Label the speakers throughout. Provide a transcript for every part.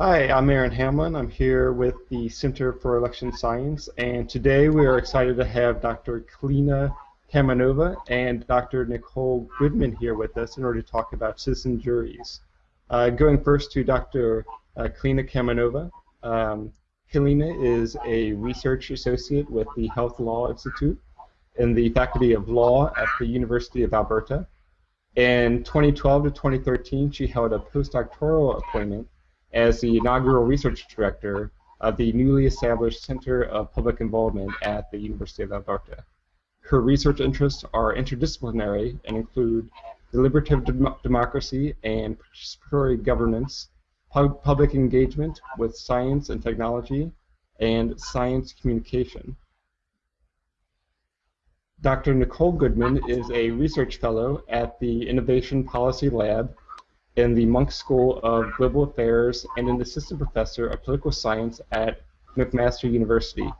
Speaker 1: Hi, I'm Aaron Hamlin. I'm here with the Center for Election Science, and today we are excited to have Dr. Kalina Kamenova and Dr. Nicole Goodman here with us in order to talk about citizen juries. Uh, going first to Dr. Uh, Kalina Kamenova. Um, Kalina is a research associate with the Health Law Institute in the Faculty of Law at the University of Alberta. In 2012 to 2013, she held a postdoctoral appointment as the inaugural research director of the newly established Center of Public Involvement at the University of Alberta. Her research interests are interdisciplinary and include deliberative dem democracy and participatory governance, pub public engagement with science and technology, and science communication. Dr. Nicole Goodman is a research fellow at the Innovation Policy Lab in the Munk School of Global Affairs and an assistant professor of political science at McMaster University.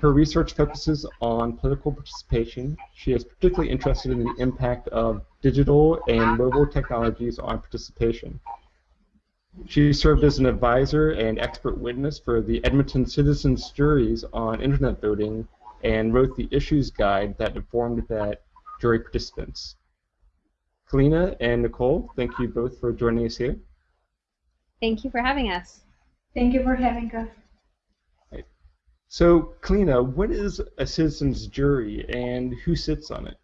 Speaker 1: Her research focuses on political participation. She is particularly interested in the impact of digital and mobile technologies on participation. She served as an advisor and expert witness for the Edmonton Citizens Juries on Internet voting and wrote the issues guide that informed that jury participants. Kalina and Nicole, thank you both for joining us here.
Speaker 2: Thank you for having us.
Speaker 3: Thank you for having us.
Speaker 1: So, Kalina, what is a citizens jury and who sits on it?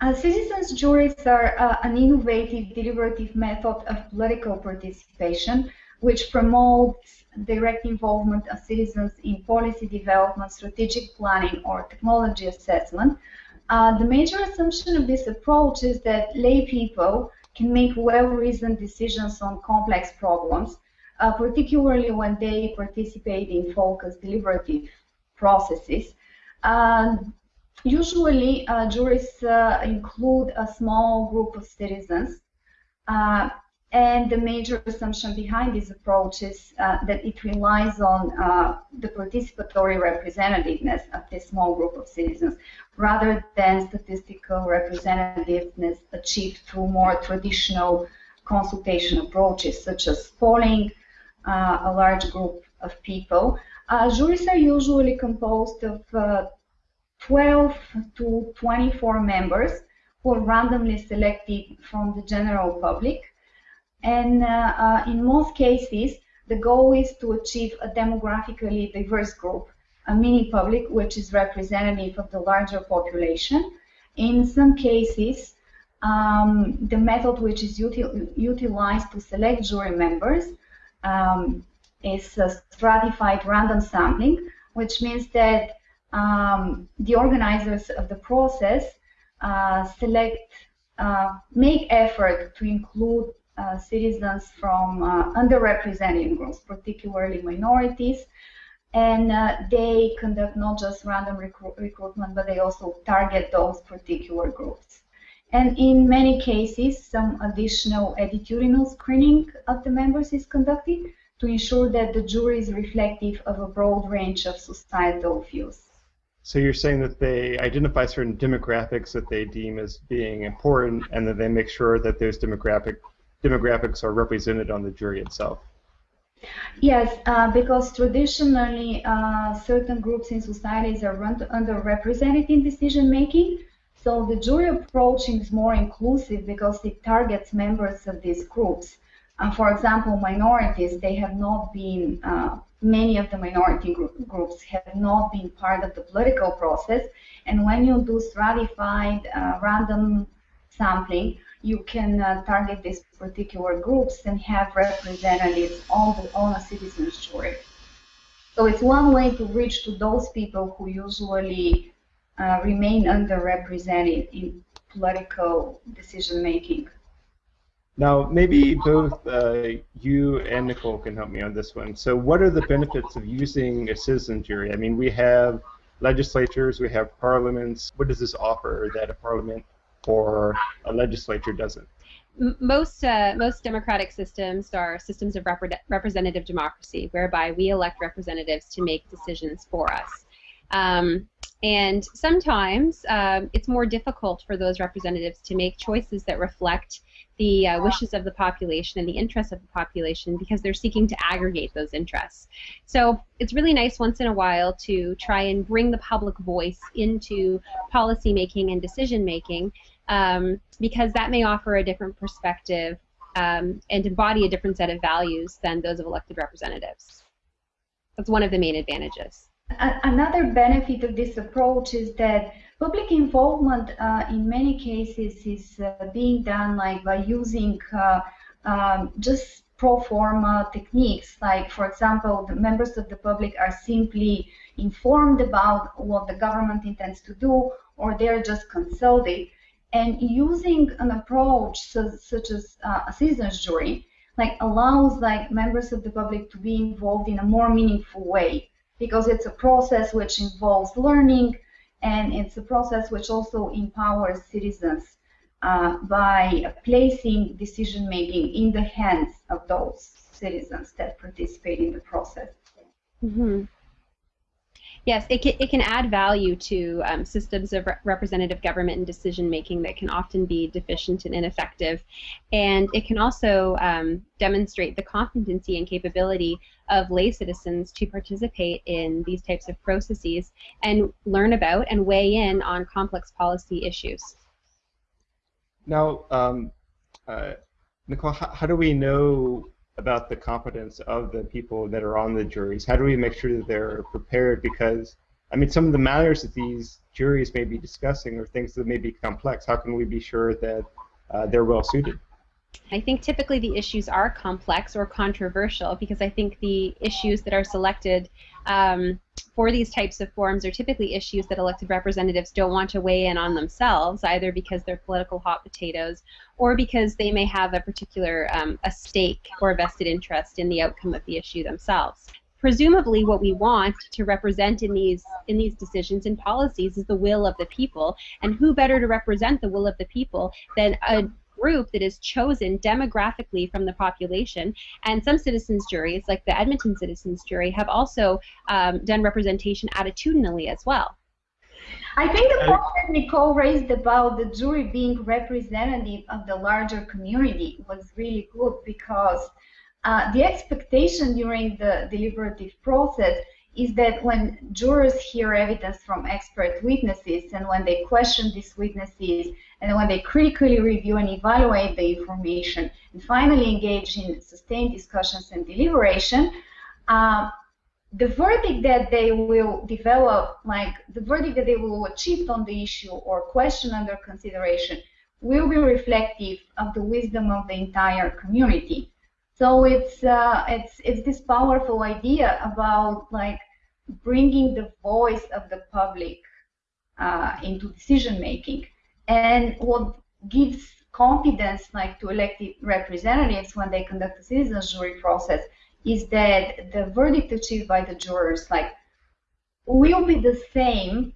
Speaker 3: Uh, citizens juries are uh, an innovative deliberative method of political participation which promotes direct involvement of citizens in policy development, strategic planning, or technology assessment. Uh, the major assumption of this approach is that lay people can make well-reasoned decisions on complex problems uh, particularly when they participate in focused deliberative processes. usually, uh, juries uh, include a small group of citizens, uh, and the major assumption behind this approach is uh, that it relies on uh, the participatory representativeness of this small group of citizens rather than statistical representativeness achieved through more traditional consultation approaches such as polling, uh, a large group of people. Uh, juries are usually composed of uh, 12 to 24 members who are randomly selected from the general public. And in most cases, the goal is to achieve a demographically diverse group, a mini public which is representative of the larger population. In some cases, um, the method which is util utilized to select jury members um, is stratified random sampling, which means that um, the organizers of the process uh, select, uh, make effort to include uh, citizens from uh, underrepresented groups, particularly minorities, and uh, they conduct not just random recru recruitment, but they also target those particular groups. And in many cases, some additional attitudinal screening of the members is conducted to ensure that the jury is reflective of a broad range of societal views.
Speaker 1: So you're saying that they identify certain demographics that they deem as being important, and that they make sure that those demographic demographics are represented on the jury itself.
Speaker 3: Yes, uh, because traditionally uh, certain groups in societies are underrepresented in decision making, so the jury approach is more inclusive because it targets members of these groups. And for example, minorities, they have not been, uh, many of the minority group, groups have not been part of the political process. And when you do stratified uh, random sampling, you can uh, target these particular groups and have representatives on, the, on a citizen's jury. So it's one way to reach to those people who usually uh, remain underrepresented in political decision making.
Speaker 1: Now, maybe both uh, you and Nicole can help me on this one. So, what are the benefits of using a citizen jury? I mean, we have legislatures, we have parliaments. What does this offer that a parliament or a legislature doesn't?
Speaker 2: Most uh, most democratic systems are systems of rep representative democracy, whereby we elect representatives to make decisions for us. Um, and sometimes um, it's more difficult for those representatives to make choices that reflect the uh, wishes of the population and the interests of the population because they're seeking to aggregate those interests. So it's really nice once in a while to try and bring the public voice into policy making and decision making um, because that may offer a different perspective um, and embody a different set of values than those of elected representatives. That's one of the main advantages.
Speaker 3: Another benefit of this approach is that public involvement uh, in many cases is uh, being done like by using uh, um, just pro forma techniques. Like, for example, the members of the public are simply informed about what the government intends to do, or they're just consulted. And using an approach such, such as uh, a citizens jury, like allows like members of the public to be involved in a more meaningful way because it's a process which involves learning and it's a process which also empowers citizens uh, by placing decision making in the hands of those citizens that participate in the process.
Speaker 2: Mm-hmm. Yes, it can, it can add value to um, systems of re representative government and decision making that can often be deficient and ineffective. And it can also um, demonstrate the competency and capability of lay citizens to participate in these types of processes and learn about and weigh in on complex policy issues.
Speaker 1: Now, um, uh, Nicole, how, how do we know about the competence of the people that are on the juries? How do we make sure that they're prepared? Because I mean, some of the matters that these juries may be discussing are things that may be complex. How can we be sure that uh, they're well suited?
Speaker 2: I think typically the issues are complex or controversial because I think the issues that are selected um, for these types of forums are typically issues that elected representatives don't want to weigh in on themselves, either because they're political hot potatoes or because they may have a particular um, a stake or a vested interest in the outcome of the issue themselves. Presumably, what we want to represent in these in these decisions and policies is the will of the people, and who better to represent the will of the people than a group that is chosen demographically from the population. And some citizens juries, like the Edmonton Citizens Jury, have also um, done representation attitudinally as well.
Speaker 3: I think the point that Nicole raised about the jury being representative of the larger community was really good because uh, the expectation during the deliberative process is that when jurors hear evidence from expert witnesses and when they question these witnesses and when they critically review and evaluate the information and finally engage in sustained discussions and deliberation, uh, the verdict that they will develop, like the verdict that they will achieve on the issue or question under consideration, will be reflective of the wisdom of the entire community. So it's uh, it's it's this powerful idea about like bringing the voice of the public uh, into decision making, and what gives confidence like to elected representatives when they conduct a citizens jury process is that the verdict achieved by the jurors like will be the same,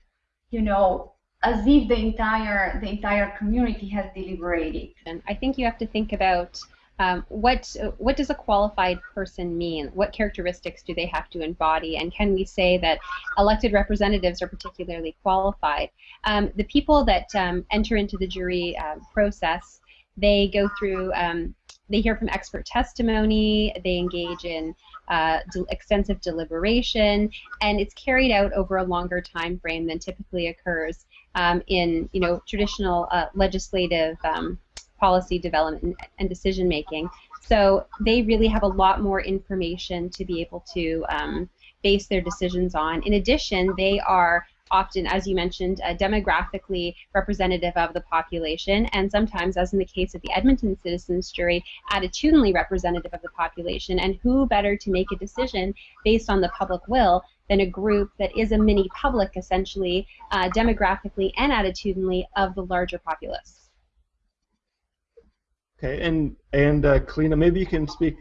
Speaker 3: you know, as if the entire the entire community has deliberated.
Speaker 2: And I think you have to think about um, what what does a qualified person mean? What characteristics do they have to embody? And can we say that elected representatives are particularly qualified? Um, the people that um, enter into the jury uh, process, they go through, um, they hear from expert testimony, they engage in uh, de extensive deliberation, and it's carried out over a longer time frame than typically occurs um, in you know traditional uh, legislative policy development and decision making. So they really have a lot more information to be able to um, base their decisions on. In addition, they are often, as you mentioned, uh, demographically representative of the population, and sometimes, as in the case of the Edmonton Citizens Jury, attitudinally representative of the population. And who better to make a decision based on the public will than a group that is a mini public, essentially, uh, demographically and attitudinally, of the larger populace?
Speaker 1: Okay, and and uh, Kalina, maybe you can speak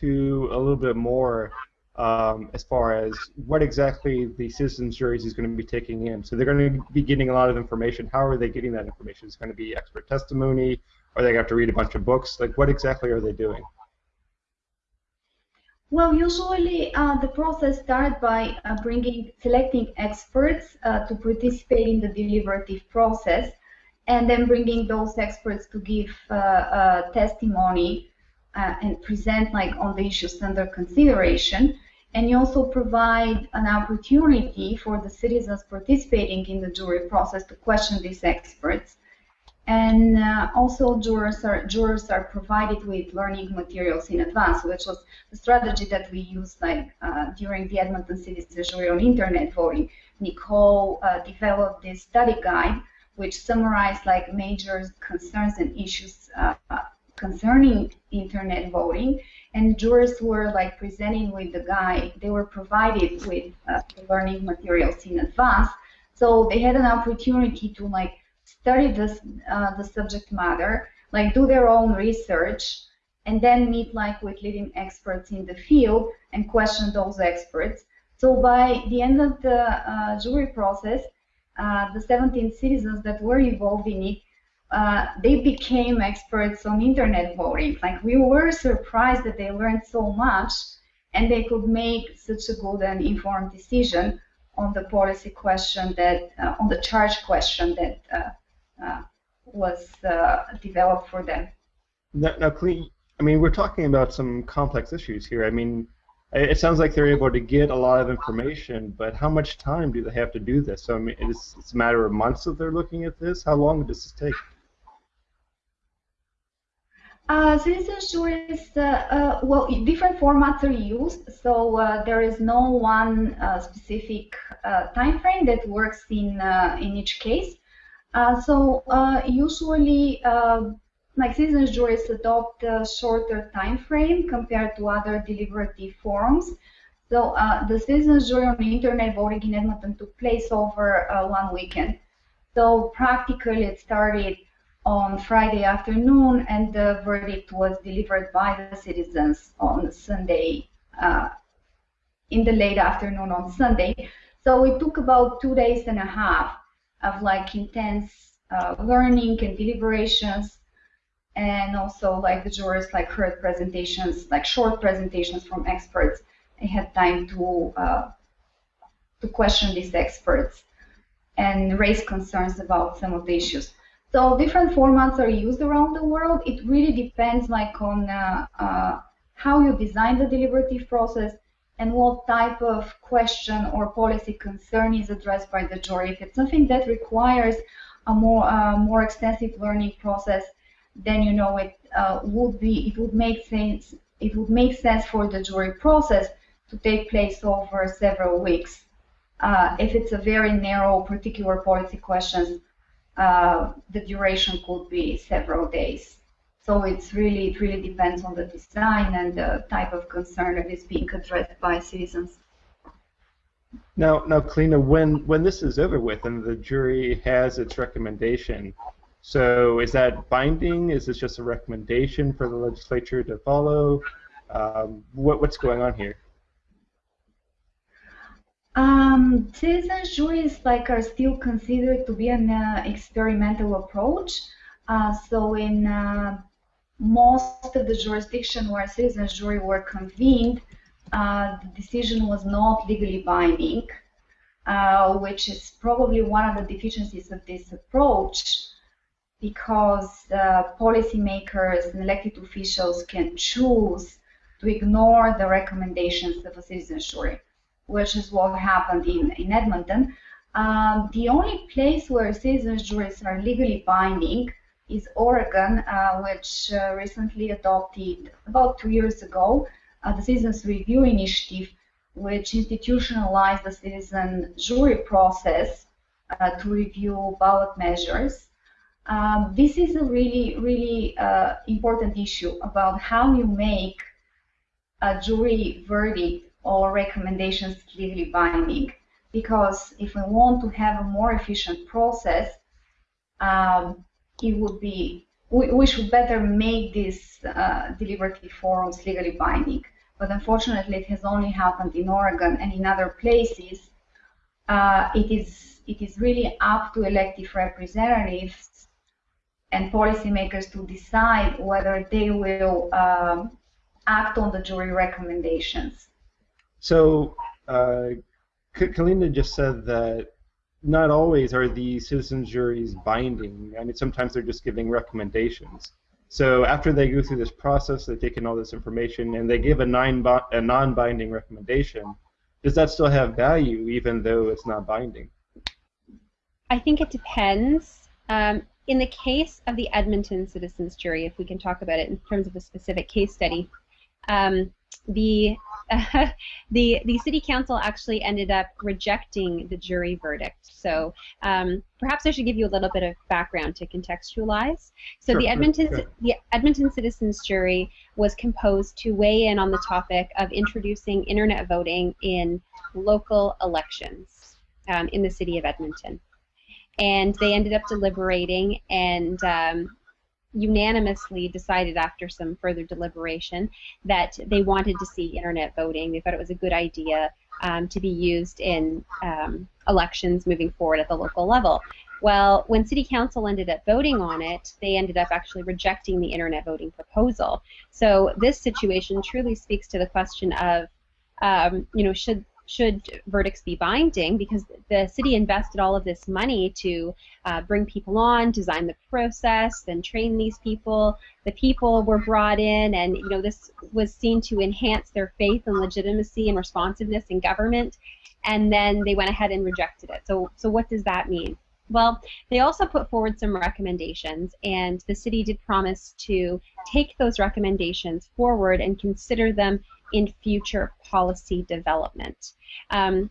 Speaker 1: to a little bit more um, as far as what exactly the citizens juries is going to be taking in. So they're going to be getting a lot of information. How are they getting that information? Is it going to be expert testimony? Are they going to have to read a bunch of books? Like, what exactly are they doing?
Speaker 3: Well, usually uh, the process starts by uh, bringing, selecting experts uh, to participate in the deliberative process, and then bringing those experts to give uh, uh, testimony uh, and present like on the issues under consideration. And you also provide an opportunity for the citizens participating in the jury process to question these experts. And uh, also jurors are, jurors are provided with learning materials in advance, which was the strategy that we used like uh, during the Edmonton Citizen Jury on Internet voting. Nicole uh, developed this study guide which summarized like major concerns and issues uh, concerning internet voting. And jurors were like presenting with the guide. They were provided with uh, learning materials in advance. So they had an opportunity to like study this, uh, the subject matter, like do their own research, and then meet like with leading experts in the field and question those experts. So by the end of the uh, jury process, uh, the 17 citizens that were involved in it, uh, they became experts on internet voting. Like we were surprised that they learned so much and they could make such a good and informed decision on the policy question that, uh, on the charge question that uh, uh, was developed for them.
Speaker 1: Now, now, I mean, we're talking about some complex issues here. I mean, it sounds like they're able to get a lot of information, but how much time do they have to do this? So, I mean, it's, it's a matter of months that they're looking at this. How long does this take?
Speaker 3: Uh, citizen juries, uh, uh, well, different formats are used, so uh, there is no one uh, specific uh, time frame that works in in each case. So usually, like citizen juries adopt a shorter time frame compared to other deliberative forums. So uh, the citizens jury on internet voting in Edmonton took place over uh, one weekend. So practically, it started on Friday afternoon, and the verdict was delivered by the citizens on Sunday, uh, in the late afternoon on Sunday. So it took about two days and a half of like intense uh, learning and deliberations and also like the jurors like heard presentations like short presentations from experts. They had time to uh, to question these experts and raise concerns about some of the issues. So different formats are used around the world. It really depends like on uh, uh how you design the deliberative process and what type of question or policy concern is addressed by the jury. If it's something that requires a more uh, more extensive learning process, then you know it uh, would be it would make sense it would make sense for the jury process to take place over several weeks. Uh, if it's a very narrow particular policy question, uh, the duration could be several days. So it's really it really depends on the design and the type of concern that is being addressed by citizens.
Speaker 1: Now, now, Kalina, when when this is over with and the jury has its recommendation, so is that binding? Is this just a recommendation for the legislature to follow? Um, what what's going on here?
Speaker 3: Um, citizen juries like are still considered to be an uh, experimental approach. Uh, so in uh, most of the jurisdiction where citizens jury were convened, uh, the decision was not legally binding, uh, which is probably one of the deficiencies of this approach because uh, policymakers and elected officials can choose to ignore the recommendations of a citizen jury, which is what happened in, in Edmonton. Um, the only place where citizen juries are legally binding is Oregon, uh, which uh, recently adopted about two years ago uh, the Citizens Review Initiative, which institutionalized the citizen jury process to review ballot measures. Um, this is a really, really uh, important issue about how you make a jury verdict or recommendations legally binding. Because if we want to have a more efficient process, um, it would be we, we should better make these uh, deliberative forums legally binding. But unfortunately, it has only happened in Oregon and in other places. Uh, it is it is really up to elective representatives and policymakers to decide whether they will um, act on the jury recommendations.
Speaker 1: So, uh, Kalina just said that not always are these citizen juries binding. I mean, sometimes they're just giving recommendations. So after they go through this process, they take in all this information, and they give a, a non-binding recommendation. Does that still have value, even though it's not binding?
Speaker 2: I think it depends. Um, in the case of the Edmonton Citizens Jury, if we can talk about it in terms of a specific case study, um, the uh, the the city council actually ended up rejecting the jury verdict. So um, perhaps I should give you a little bit of background to contextualize. So sure, the Edmonton sure. the Edmonton Citizens Jury was composed to weigh in on the topic of introducing internet voting in local elections um, in the city of Edmonton. And they ended up deliberating and um, unanimously decided after some further deliberation that they wanted to see internet voting. They thought it was a good idea um, to be used in um, elections moving forward at the local level. Well, when City Council ended up voting on it, they ended up actually rejecting the internet voting proposal. So this situation truly speaks to the question of, um, you know, should should verdicts be binding because the city invested all of this money to uh, bring people on, design the process, then train these people. The people were brought in, and you know this was seen to enhance their faith and legitimacy and responsiveness in government. And then they went ahead and rejected it. So, so what does that mean? Well, they also put forward some recommendations, and the city did promise to take those recommendations forward and consider them in future policy development. Um,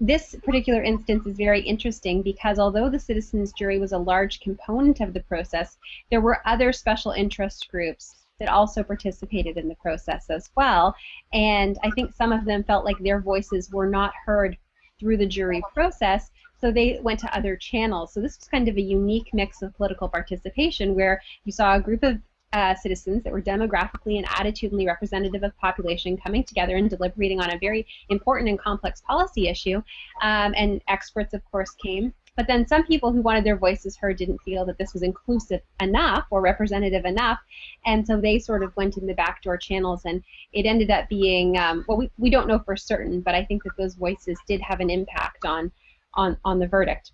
Speaker 2: this particular instance is very interesting because although the citizens jury was a large component of the process, there were other special interest groups that also participated in the process as well. And I think some of them felt like their voices were not heard through the jury process, so they went to other channels. So this was kind of a unique mix of political participation where you saw a group of uh, citizens that were demographically and attitudinally representative of population coming together and deliberating on a very important and complex policy issue. Um, and experts, of course, came. But then some people who wanted their voices heard didn't feel that this was inclusive enough or representative enough, and so they sort of went in the backdoor channels, and it ended up being um, well, we, we don't know for certain, but I think that those voices did have an impact on on on the verdict.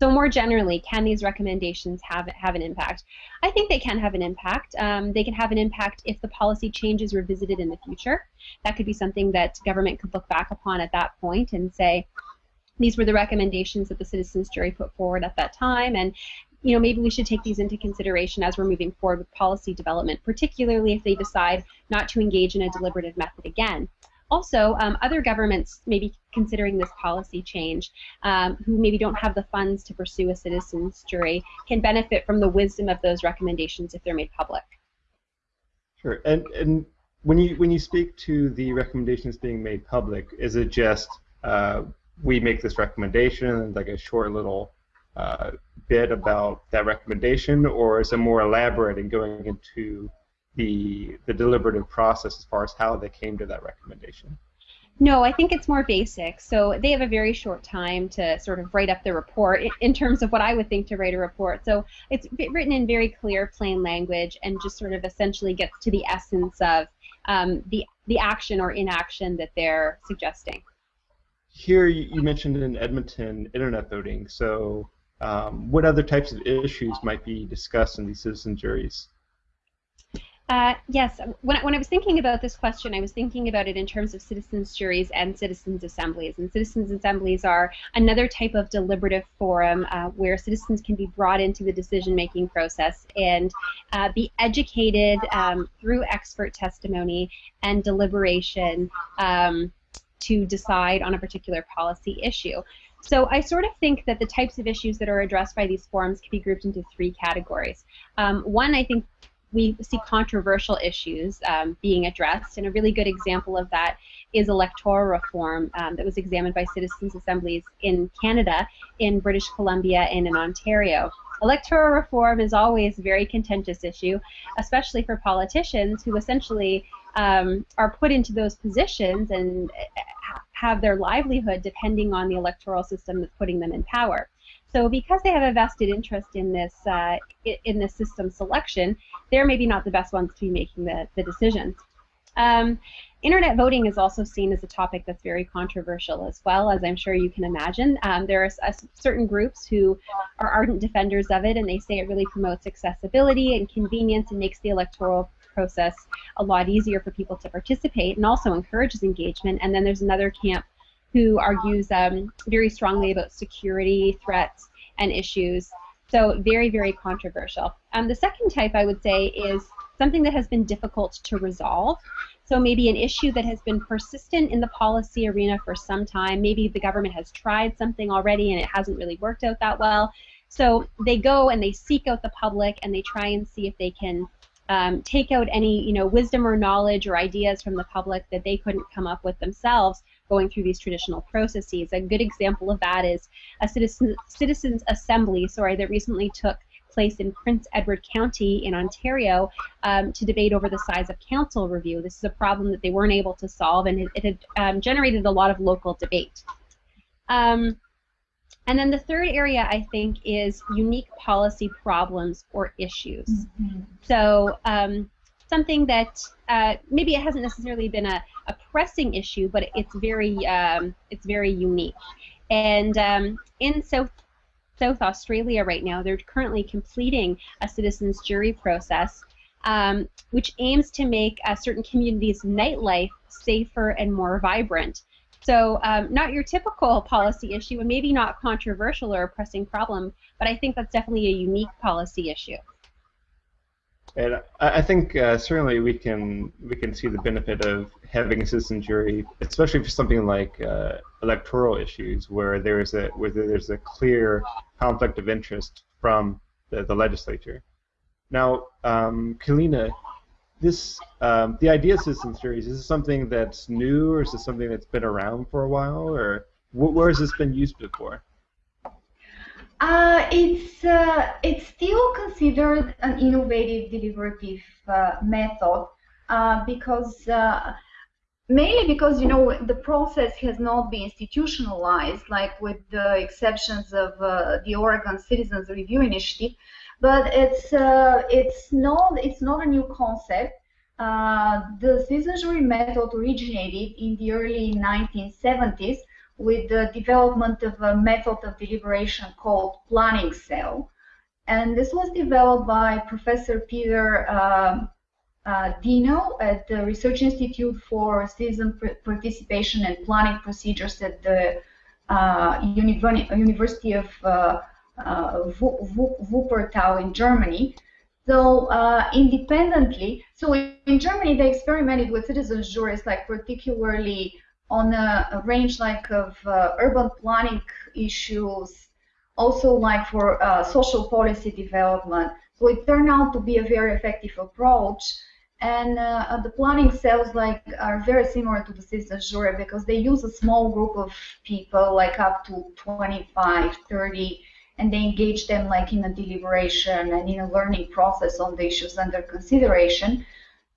Speaker 2: So more generally, can these recommendations have have an impact? I think they can have an impact. Um, they can have an impact if the policy change is revisited in the future. That could be something that government could look back upon at that point and say, these were the recommendations that the citizens jury put forward at that time, and you know maybe we should take these into consideration as we're moving forward with policy development, particularly if they decide not to engage in a deliberative method again. Also, um, other governments may be considering this policy change, um, who maybe don't have the funds to pursue a citizens jury, can benefit from the wisdom of those recommendations if they're made public.
Speaker 1: Sure. And and when you when you speak to the recommendations being made public, is it just uh, we make this recommendation like a short little uh, bit about that recommendation, or is it more elaborate and going into the the deliberative process as far as how they came to that recommendation?
Speaker 2: No, I think it's more basic. So they have a very short time to sort of write up the report in terms of what I would think to write a report. So it's written in very clear, plain language and just sort of essentially gets to the essence of um, the, the action or inaction that they're suggesting.
Speaker 1: Here you mentioned in Edmonton internet voting. So um, what other types of issues might be discussed in these citizen juries?
Speaker 2: Uh, yes, when, when I was thinking about this question, I was thinking about it in terms of citizens' juries and citizens' assemblies. And citizens' assemblies are another type of deliberative forum uh, where citizens can be brought into the decision-making process and uh, be educated um, through expert testimony and deliberation um, to decide on a particular policy issue. So I sort of think that the types of issues that are addressed by these forums can be grouped into three categories. Um, one, I think we see controversial issues um, being addressed, and a really good example of that is electoral reform um, that was examined by citizens' assemblies in Canada, in British Columbia, and in Ontario. Electoral reform is always a very contentious issue, especially for politicians who essentially um, are put into those positions and have their livelihood depending on the electoral system that's putting them in power. So because they have a vested interest in this uh, in this system selection, they're maybe not the best ones to be making the, the decisions. Um, internet voting is also seen as a topic that's very controversial as well, as I'm sure you can imagine. Um, there are uh, certain groups who are ardent defenders of it, and they say it really promotes accessibility and convenience and makes the electoral process a lot easier for people to participate and also encourages engagement. And then there's another camp who argues um, very strongly about security threats and issues. So very, very controversial. Um, the second type I would say is something that has been difficult to resolve. So maybe an issue that has been persistent in the policy arena for some time. Maybe the government has tried something already and it hasn't really worked out that well. So they go and they seek out the public and they try and see if they can um, take out any you know wisdom or knowledge or ideas from the public that they couldn't come up with themselves going through these traditional processes. A good example of that is a citizen, citizens assembly, sorry, that recently took place in Prince Edward County in Ontario um, to debate over the size of council review. This is a problem that they weren't able to solve, and it, it had um, generated a lot of local debate. Um, and then the third area, I think, is unique policy problems or issues. Mm-hmm. So um, something that uh, maybe it hasn't necessarily been a, a pressing issue, but it's very um, it's very unique. And um, in South South Australia right now, they're currently completing a citizens jury process, um, which aims to make a certain communities' nightlife safer and more vibrant. So um, not your typical policy issue, and maybe not controversial or a pressing problem, but I think that's definitely a unique policy issue.
Speaker 1: And I think uh, certainly we can we can see the benefit of having a citizen jury, especially for something like uh, electoral issues, where there is a where there's a clear conflict of interest from the, the legislature. Now, um, Kalina, this um, the idea of citizen juries is this something that's new or is this something that's been around for a while or wh where has this been used before
Speaker 3: uh, it's uh, it's still considered an innovative deliberative uh, method uh, because uh, mainly because you know the process has not been institutionalized like with the exceptions of uh, the Oregon Citizens Review Initiative but it's it's not it's not a new concept. The citizen jury method originated in the early 1970s with the development of a method of deliberation called planning cell. And this was developed by Professor Peter uh, uh, Dienel at the Research Institute for Citizen Participation and Planning Procedures at the uh, University of uh, uh, Wuppertal in Germany. So uh, independently, so in Germany they experimented with citizens juries, like particularly on a, a range like of uh, urban planning issues, also like for uh, social policy development. So it turned out to be a very effective approach. And uh, the planning cells like are very similar to the citizens jury because they use a small group of people, like up to 25, 30 and they engage them like in a deliberation and in a learning process on the issues under consideration.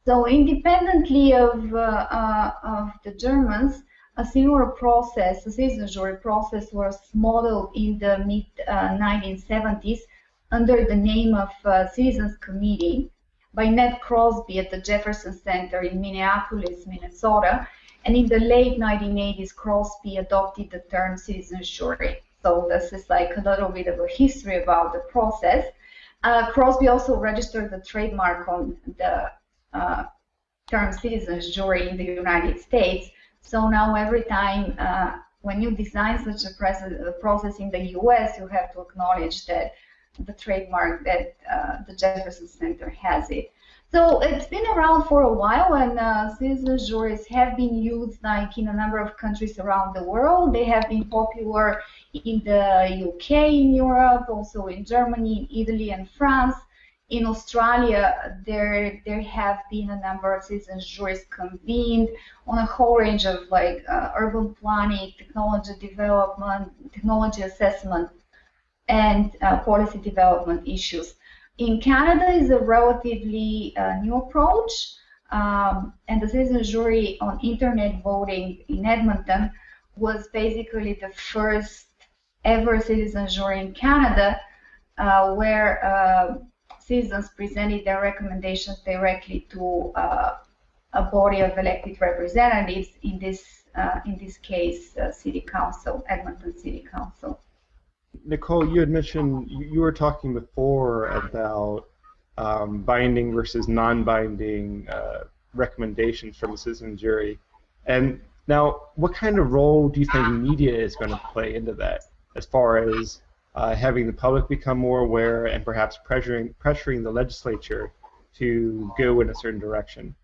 Speaker 3: So independently of, uh, uh, of the Germans, a similar process, a citizen jury process, was modeled in the mid 1970s uh, under the name of uh, Citizens Committee by Ned Crosby at the Jefferson Center in Minneapolis, Minnesota. And in the late 1980s, Crosby adopted the term citizen jury. So this is like a little bit of a history about the process. Uh, Crosby also registered the trademark on the term citizens jury in the United States. So now every time uh, when you design such a process in the US, you have to acknowledge that the trademark that uh, the Jefferson Center has it. So it's been around for a while, and uh, citizen juries have been used like in a number of countries around the world. They have been popular in the UK, in Europe, also in Germany, in Italy, and France. In Australia, there there have been a number of citizen juries convened on a whole range of like uh, urban planning, technology development, technology assessment, and uh, policy development issues. In Canada is a relatively uh, new approach, um, and the citizen jury on internet voting in Edmonton was basically the first ever citizen jury in Canada uh, where uh, citizens presented their recommendations directly to uh, a body of elected representatives, in this, uh, in this case, uh, City Council, Edmonton City Council.
Speaker 1: Nicole, you had mentioned, you were talking before about um, binding versus non-binding uh, recommendations from the citizen jury. And now, what kind of role do you think media is going to play into that, as far as uh, having the public become more aware and perhaps pressuring pressuring the legislature to go in a certain direction?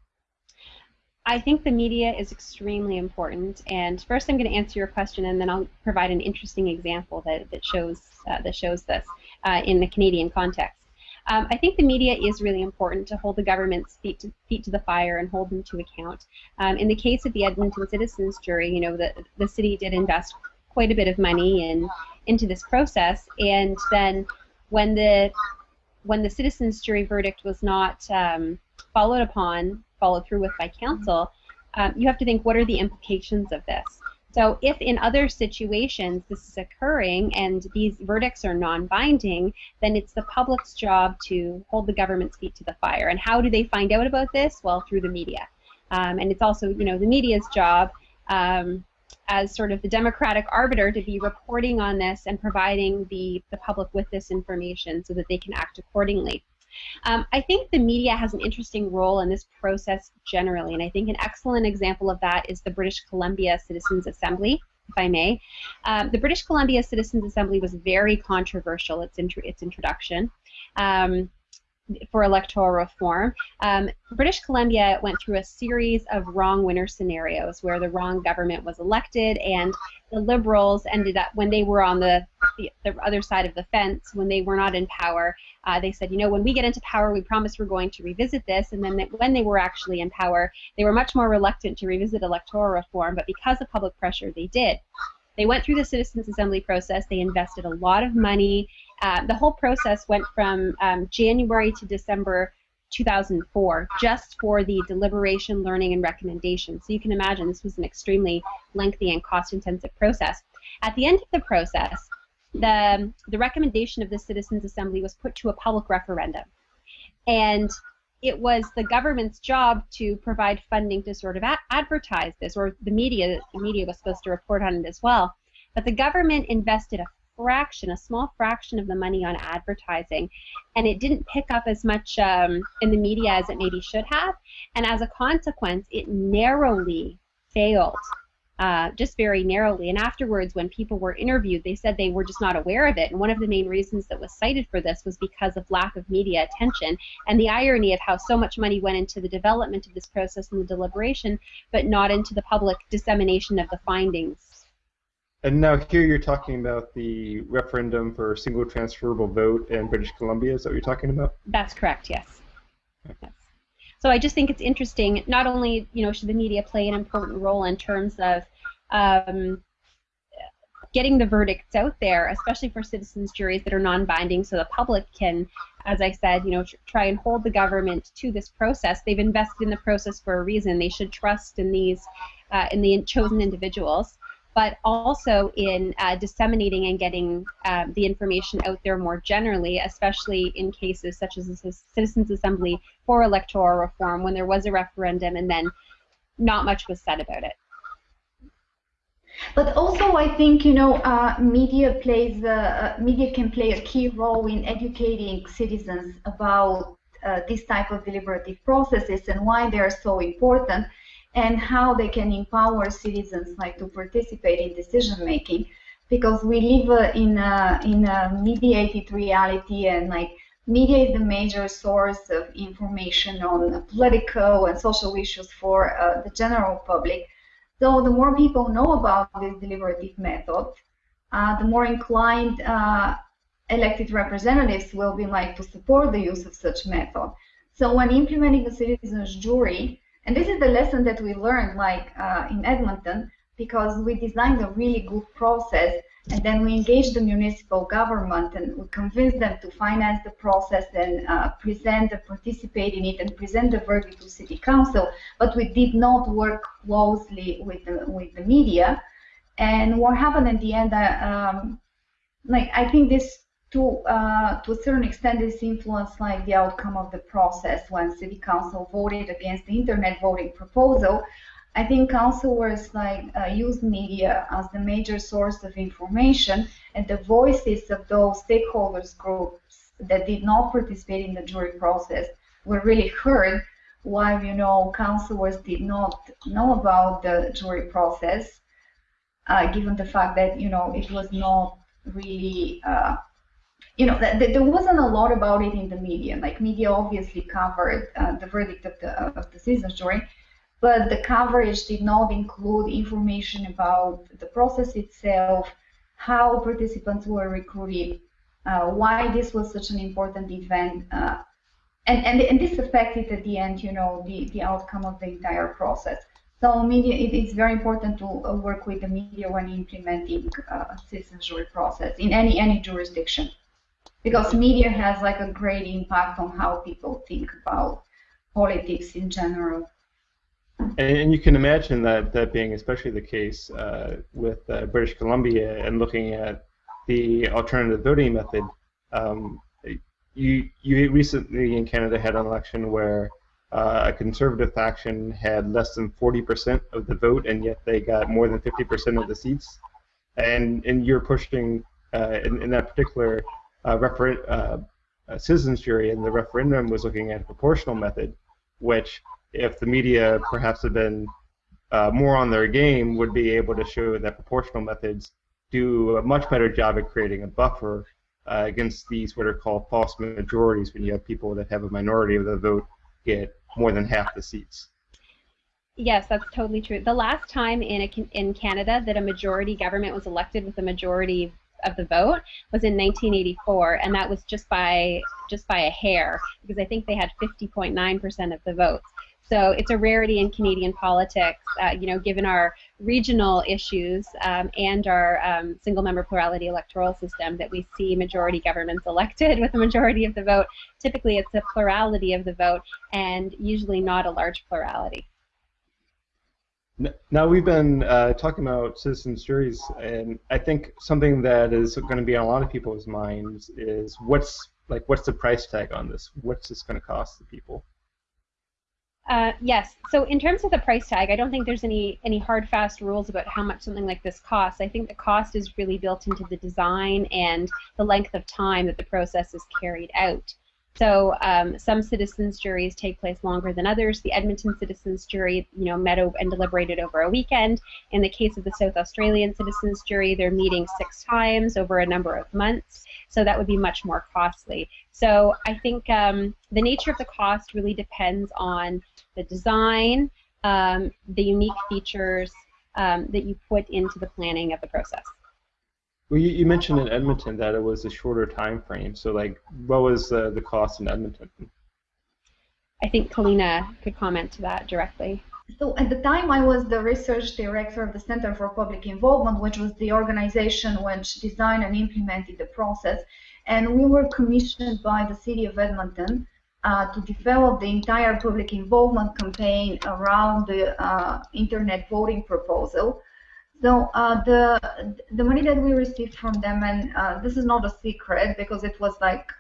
Speaker 2: I think the media is extremely important. And first, I'm going to answer your question, and then I'll provide an interesting example that, that shows uh, that shows this uh, in the Canadian context. Um, I think the media is really important to hold the government's feet to, feet to the fire and hold them to account. Um, in the case of the Edmonton Citizens Jury, you know, the, the city did invest quite a bit of money in into this process, and then when the when the citizens jury verdict was not um, followed upon, followed through with by council, um, you have to think what are the implications of this. So if in other situations this is occurring and these verdicts are non-binding, then it's the public's job to hold the government's feet to the fire. And how do they find out about this? Well, through the media. Um, and it's also, you know, the media's job um, as sort of the democratic arbiter to be reporting on this and providing the, the public with this information so that they can act accordingly. Um, I think the media has an interesting role in this process generally, and I think an excellent example of that is the British Columbia Citizens Assembly, if I may. Um, the British Columbia Citizens Assembly was very controversial, its, its introduction. Um, for electoral reform. Um, British Columbia went through a series of wrong winner scenarios where the wrong government was elected and the Liberals ended up, when they were on the, the, the other side of the fence, when they were not in power, uh, they said, you know, when we get into power, we promise we're going to revisit this. And then when they were actually in power, they were much more reluctant to revisit electoral reform, but because of public pressure, they did. They went through the Citizens Assembly process. They invested a lot of money. Uh, the whole process went from um, January to December 2004 just for the deliberation, learning, and recommendation. So you can imagine this was an extremely lengthy and cost-intensive process. At the end of the process, the, the recommendation of the Citizens Assembly was put to a public referendum. And it was the government's job to provide funding to sort of advertise this, or the media, the media was supposed to report on it as well. But the government invested a fraction, a small fraction of the money on advertising, and it didn't pick up as much um, in the media as it maybe should have. And as a consequence, it narrowly failed uh, just very narrowly. And afterwards, when people were interviewed, they said they were just not aware of it. And one of the main reasons that was cited for this was because of lack of media attention and the irony of how so much money went into the development of this process and the deliberation, but not into the public dissemination of the findings.
Speaker 1: And now here you're talking about the referendum for single transferable vote in British Columbia. Is that what you're talking about?
Speaker 2: That's correct. Yes. yes. So I just think it's interesting. Not only you know should the media play an important role in terms of um, getting the verdicts out there, especially for citizens juries that are non-binding, so the public can, as I said, you know, try and hold the government to this process. They've invested in the process for a reason. They should trust in these, uh, in the chosen individuals but also in uh, disseminating and getting um, the information out there more generally, especially in cases such as the Citizens Assembly for electoral reform, when there was a referendum and then not much was said about it.
Speaker 3: But also, I think you know, uh, media plays uh, media can play a key role in educating citizens about uh, this type of deliberative processes and why they are so important and how they can empower citizens like to participate in decision making because we live uh, in a, in a mediated reality and like media is the major source of information on political and social issues for uh, the general public. So the more people know about this deliberative method uh, the more inclined uh, elected representatives will be like to support the use of such method. So when implementing a citizens jury and this is the lesson that we learned, like uh, in Edmonton, because we designed a really good process, and then we engaged the municipal government, and we convinced them to finance the process and uh, present, and participate in it, and present the verdict to city council. But we did not work closely with the with the media. And what happened at the end? Uh, um, like I think this to uh, to a certain extent, this influenced like the outcome of the process when City Council voted against the internet voting proposal. I think councilors like uh, used media as the major source of information, and the voices of those stakeholders groups that did not participate in the jury process were really heard, while you know councilors did not know about the jury process, uh, given the fact that you know it was not really uh, you know, there wasn't a lot about it in the media. Like media obviously covered uh, the verdict of the of the citizens jury, but the coverage did not include information about the process itself, how participants were recruited, uh, why this was such an important event, uh, and, and and this affected at the end, you know, the the outcome of the entire process. So media, it is very important to uh, work with the media when implementing uh, citizen jury process in any any jurisdiction because media has like a great impact on how people think about politics in general.
Speaker 1: And, you can imagine that that being especially the case uh, with uh, British Columbia and looking at the alternative voting method. Um, you you recently in Canada had an election where uh, a conservative faction had less than 40% of the vote, and yet they got more than 50% of the seats. And and you're pushing uh, in, in that particular refer- uh, citizens jury and the referendum was looking at a proportional method, which, if the media perhaps had been uh, more on their game, would be able to show that proportional methods do a much better job at creating a buffer uh, against these what are called false majorities when you have people that have a minority of the vote get more than half the seats.
Speaker 2: Yes, that's totally true. The last time in a, in Canada that a majority government was elected with a majority of the vote was in 1984, and that was just by just by a hair because I think they had 50.9% of the votes. So it's a rarity in Canadian politics, uh, you know, given our regional issues um, and our um, single-member plurality electoral system, that we see majority governments elected with a majority of the vote. Typically, it's a plurality of the vote, and usually not a large plurality.
Speaker 1: Now we've been uh, talking about citizens juries, and I think something that is going to be on a lot of people's minds is what's like what's the price tag on this? What's this going to cost the people?
Speaker 2: Uh, yes. So in terms of the price tag, I don't think there's any any hard fast rules about how much something like this costs. I think the cost is really built into the design and the length of time that the process is carried out. So um, some citizens juries take place longer than others. The Edmonton citizens jury, you know, met and deliberated over a weekend. In the case of the South Australian citizens jury, they're meeting six times over a number of months. So that would be much more costly. So I think um, the nature of the cost really depends on the design, um, the unique features um, that you put into the planning of the process.
Speaker 1: Well, you, you, mentioned in Edmonton that it was a shorter time frame. So, like, what was uh, the cost in Edmonton?
Speaker 2: I think Kalina could comment to that directly.
Speaker 3: So, at the time, I was the research director of the Center for Public Involvement, which was the organization which designed and implemented the process. And we were commissioned by the City of Edmonton uh, to develop the entire public involvement campaign around the uh, internet voting proposal. So uh, the the money that we received from them, and uh, this is not a secret because it was like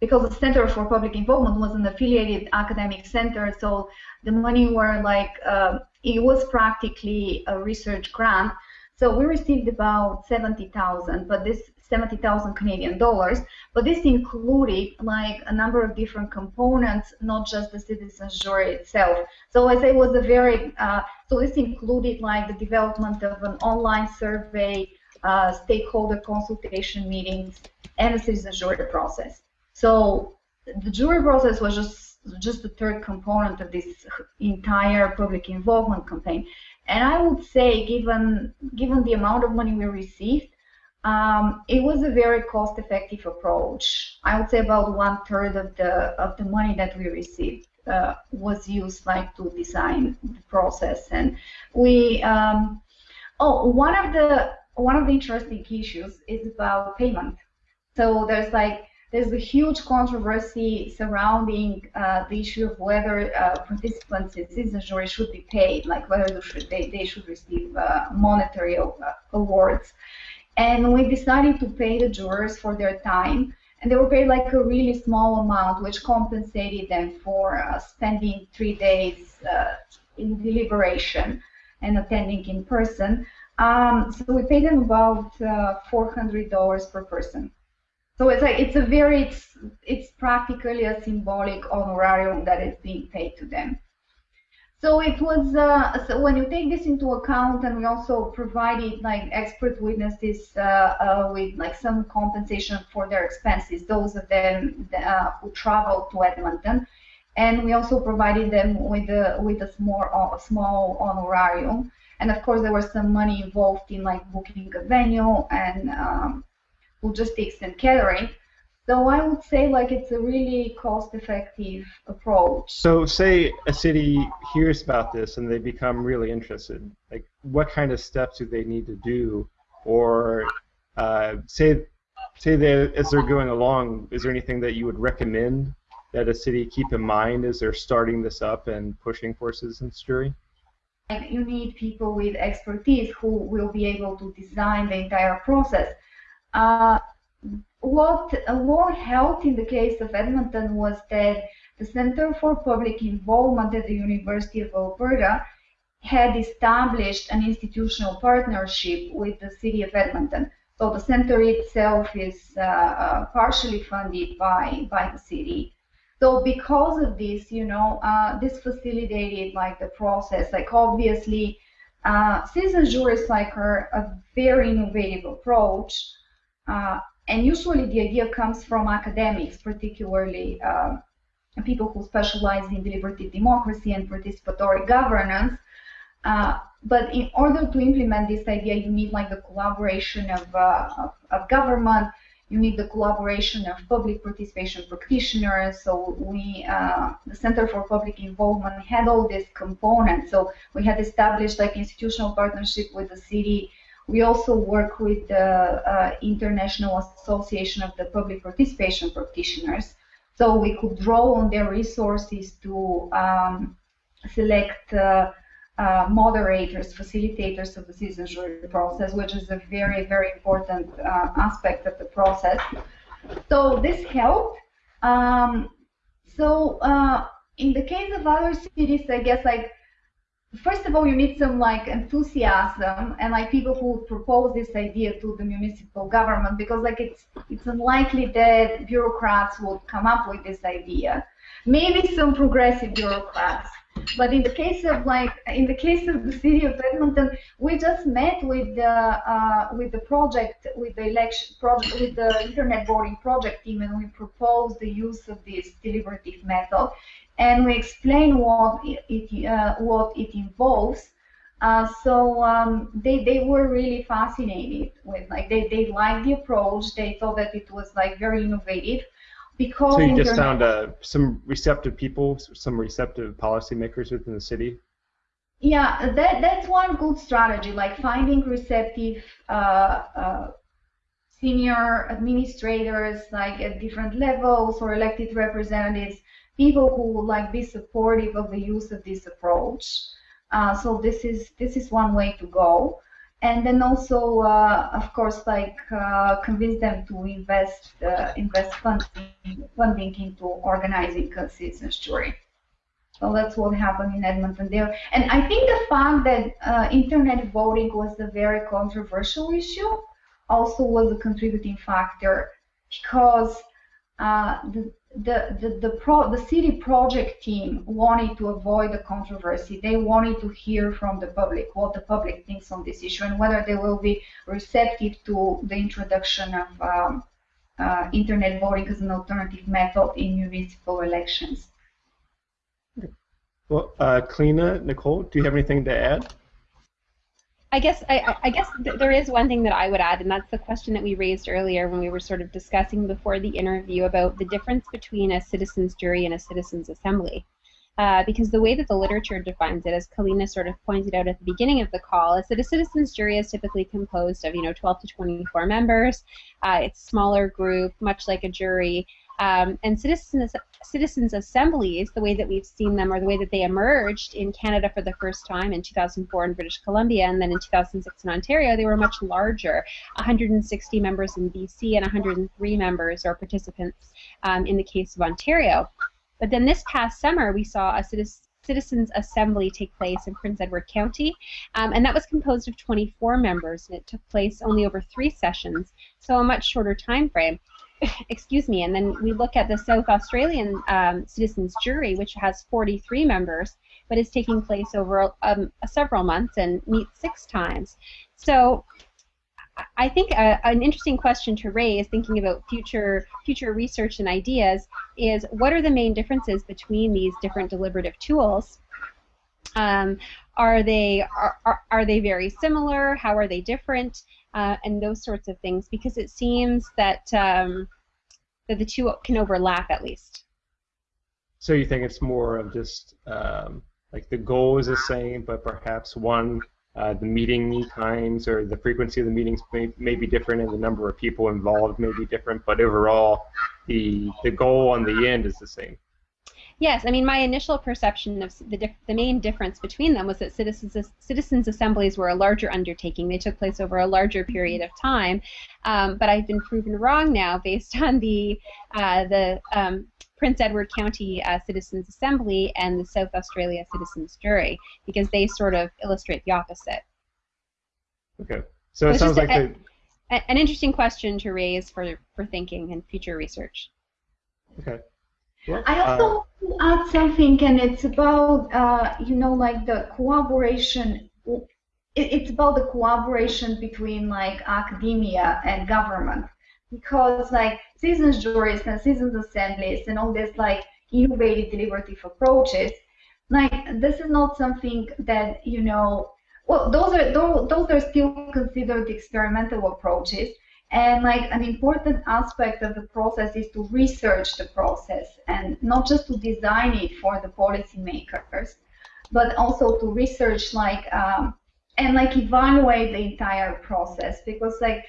Speaker 3: because the Center for Public Involvement was an affiliated academic center, so the money were like uh, it was practically a research grant. So we received about seventy thousand, but this 70,000 Canadian dollars, but this included like a number of different components, not just the citizens jury itself. So as I was a very, uh, so this included like the development of an online survey, uh, stakeholder consultation meetings, and the citizens jury process. So the jury process was just just the third component of this entire public involvement campaign. And I would say, given given the amount of money we received, um, it was a very cost-effective approach. I would say about one third of the of the money that we received uh, was used like to design the process, and we. Um, oh, one of the one of the interesting issues is about payment. So there's like there's a huge controversy surrounding uh, the issue of whether uh, participants in citizen jury should be paid, like whether they should, they, they should receive uh, monetary uh, awards. And we decided to pay the jurors for their time and they were paid like a really small amount, which compensated them for uh, spending three days uh, in deliberation and attending in person. Um, so we paid them about uh, $400 per person. So it's like it's a very it's, it's practically a symbolic honorarium that is being paid to them. So it was uh, so when you take this into account, and we also provided like expert witnesses uh, uh, with like some compensation for their expenses, those of them uh, who traveled to Edmonton, and we also provided them with a with a small a small honorarium, and of course there was some money involved in like booking a venue and um, logistics and catering. So I would say like it's a really cost-effective approach.
Speaker 1: So say a city hears about this and they become really interested. Like what kind of steps do they need to do, or uh, say say that as they're going along, is there anything that you would recommend that a city keep in mind as they're starting this up and pushing for citizens jury?
Speaker 3: You need people with expertise who will be able to design the entire process. Uh, what more helped in the case of Edmonton was that the Center for Public Involvement at the University of Alberta had established an institutional partnership with the City of Edmonton. So the center itself is uh, uh, partially funded by, by the city. So because of this, you know, uh, this facilitated like the process. Like obviously, uh, citizens juries like are a very innovative approach. Uh, and usually the idea comes from academics, particularly uh, people who specialize in deliberative democracy and participatory governance. Uh, but in order to implement this idea, you need like the collaboration of, uh, of, of, government, you need the collaboration of public participation practitioners. So we, uh, the Center for Public Involvement had all these components. So we had established like institutional partnership with the city, we also work with the uh, International Association of the Public Participation Practitioners. So we could draw on their resources to um, select uh, uh, moderators, facilitators of the citizenship process, which is a very, very important uh, aspect of the process. So this helped. Um, so uh, in the case of other cities, I guess like first of all, you need some like enthusiasm and like people who propose this idea to the municipal government because like it's it's unlikely that bureaucrats would come up with this idea. Maybe some progressive bureaucrats. But in the case of like in the case of the city of Edmonton, we just met with the uh, with the project with the election project with the internet voting project team, and we proposed the use of this deliberative method and we explain what it, uh, what it involves. Uh, so um, they, they were really fascinated with like they, they liked the approach. They thought that it was like very innovative because.
Speaker 1: So you just found uh, some receptive people, some receptive policymakers within the city.
Speaker 3: Yeah, that that's one good strategy. Like finding receptive uh, uh, senior administrators, like at different levels, or elected representatives people who would like be supportive of the use of this approach. Uh, so this is this is one way to go, and then also, uh, of course, like uh, convince them to invest uh, invest funding funding into organizing citizens jury. So that's what happened in Edmonton there. And I think the fact that uh, internet voting was a very controversial issue also was a contributing factor because uh, the, the the the, pro, the city project team wanted to avoid the controversy. They wanted to hear from the public what the public thinks on this issue and whether they will be receptive to the introduction of um, uh, internet voting as an alternative method in municipal elections.
Speaker 1: Well, uh, Nicole, do you have anything to add?
Speaker 2: I guess I, I guess th there is one thing that I would add, and that's the question that we raised earlier when we were sort of discussing before the interview about the difference between a citizens jury and a citizens assembly. Uh, because the way that the literature defines it, as Kalina sort of pointed out at the beginning of the call, is that a citizens jury is typically composed of you know 12 to 24 members. Uh, it's a smaller group, much like a jury, Um, and citizens citizens assemblies, the way that we've seen them, or the way that they emerged in Canada for the first time in 2004 in British Columbia, and then in 2006 in Ontario, they were much larger, 160 members in BC and 103 members or participants um, in the case of Ontario. But then this past summer, we saw a citizen Citizens Assembly take place in Prince Edward County, um, and that was composed of 24 members, and it took place only over three sessions, so a much shorter time frame. Excuse me, and then we look at the South Australian um, Citizens Jury, which has 43 members, but is taking place over um, several months and meets six times. So I think a, uh, an interesting question to raise, thinking about future future research and ideas, is what are the main differences between these different deliberative tools? Um, are they are, are, are, they very similar? How are they different? Uh, and those sorts of things, because it seems that um, that the two can overlap at least.
Speaker 1: So you think it's more of just um, like the goal is the same, but perhaps one uh, the meeting times or the frequency of the meetings may, may be different and the number of people involved may be different, but overall, the, the goal on the end is the same.
Speaker 2: Yes, I mean my initial perception of the, the main difference between them was that citizens citizens assemblies were a larger undertaking. They took place over a larger period of time, um, but I've been proven wrong now based on the uh, the um, Prince Edward County uh, Citizens Assembly and the South Australia Citizens Jury because they sort of illustrate the opposite.
Speaker 1: Okay, so it sounds like a,
Speaker 2: the... an interesting question to raise for for thinking and future research.
Speaker 1: Okay.
Speaker 3: Well, I also uh, add something, and it's about uh, you know like the cooperation. it's about the cooperation between like academia and government because like citizens juries and citizens assemblies and all this like innovative deliberative approaches, like this is not something that you know. Well, those are those, those are still considered experimental approaches, and like an important aspect of the process is to research the process and not just to design it for the policymakers, but also to research like um, and like evaluate the entire process because like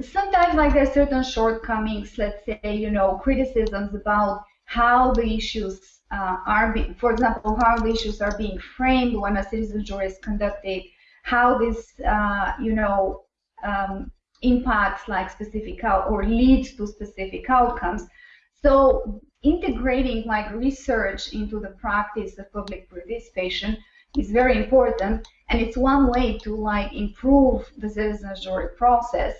Speaker 3: sometimes like there's certain shortcomings, let's say, you know, criticisms about how the issues uh, are being, for example, how the issues are being framed when a citizen jury is conducted, how this, uh, you know, um, impacts like specific out or leads to specific outcomes. So integrating like research into the practice of public participation is very important, and it's one way to like improve the citizen jury process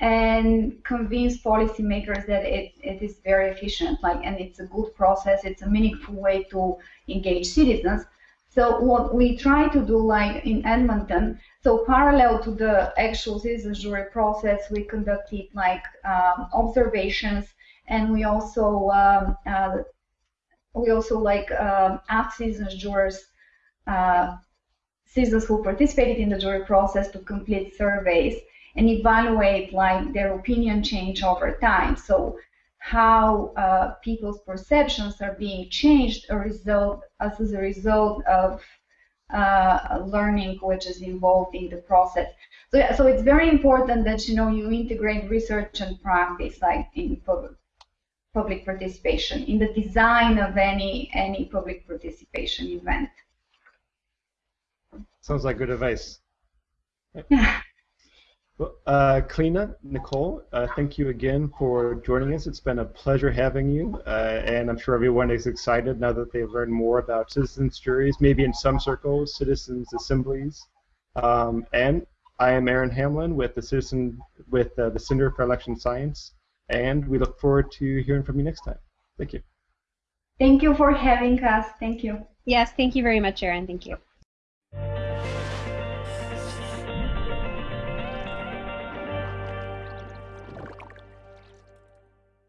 Speaker 3: and convince policymakers that it, it is very efficient, like, and it's a good process, it's a meaningful way to engage citizens. So what we try to do, like in Edmonton, so parallel to the actual citizen jury process, we conducted like um, observations, and we also um, uh, we also like um, asked citizen jurors, uh, citizens who participated in the jury process, to complete surveys and evaluate like their opinion change over time. So how uh, people's perceptions are being changed a result, as a result of uh, learning which is involved in the process. So, yeah, so it's very important that you know you integrate research and practice like in public, public participation in the design of any any public participation event.
Speaker 1: Sounds like good advice. Yeah. Well, uh, Kalina, Nicole, uh, thank you again for joining us. It's been a pleasure having you, uh, and I'm sure everyone is excited now that they've learned more about citizens juries, maybe in some circles, citizens assemblies. Um, and I am Aaron Hamlin with the Citizen with uh, the Center for Election Science, and we look forward to hearing from you next time. Thank you.
Speaker 3: Thank you for having us. Thank you.
Speaker 2: Yes, thank you very much, Aaron. Thank you.